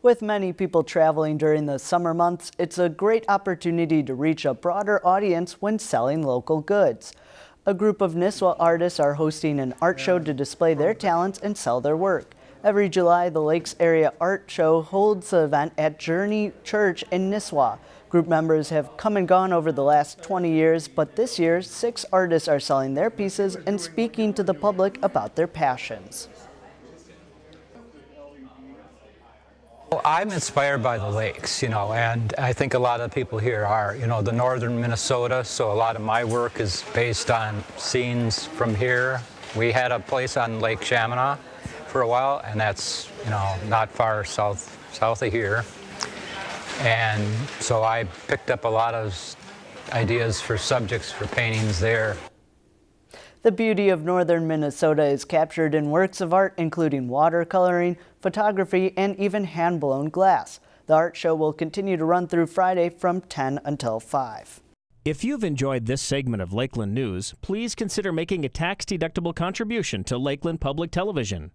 With many people traveling during the summer months, it's a great opportunity to reach a broader audience when selling local goods. A group of Nisswa artists are hosting an art show to display their talents and sell their work. Every July, the Lakes Area Art Show holds the event at Journey Church in Nisswa. Group members have come and gone over the last 20 years, but this year, six artists are selling their pieces and speaking to the public about their passions. I'm inspired by the lakes, you know, and I think a lot of people here are, you know, the northern Minnesota, so a lot of my work is based on scenes from here. We had a place on Lake Shamineau for a while, and that's, you know, not far south, south of here. And so I picked up a lot of ideas for subjects for paintings there. The beauty of northern Minnesota is captured in works of art including watercoloring, photography, and even hand-blown glass. The art show will continue to run through Friday from 10 until 5. If you've enjoyed this segment of Lakeland News, please consider making a tax-deductible contribution to Lakeland Public Television.